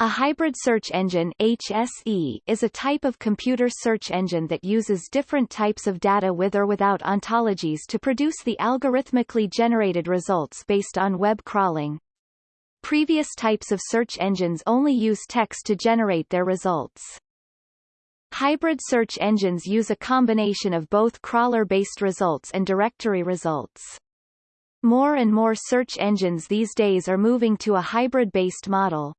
A hybrid search engine HSE is a type of computer search engine that uses different types of data with or without ontologies to produce the algorithmically generated results based on web crawling. Previous types of search engines only use text to generate their results. Hybrid search engines use a combination of both crawler-based results and directory results. More and more search engines these days are moving to a hybrid-based model.